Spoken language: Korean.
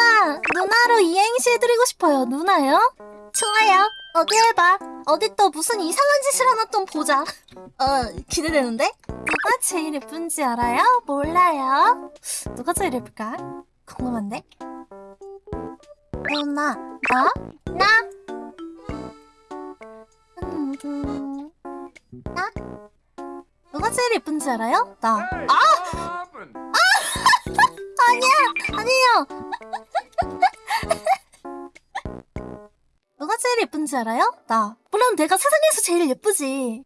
누나 누나로 이행시 해드리고 싶어요 누나요? 좋아요 어디 해봐 어디 또 무슨 이상한 짓을 하나 좀 보자 어 기대되는데? 누가 제일 예쁜지 알아요? 몰라요 누가 제일 예쁠까? 궁금한데? 누나 나? 나? 음, 나? 누가 제일 예쁜지 알아요? 나 아! 누가 제일 예쁜지 알아요? 나 물론 내가 세상에서 제일 예쁘지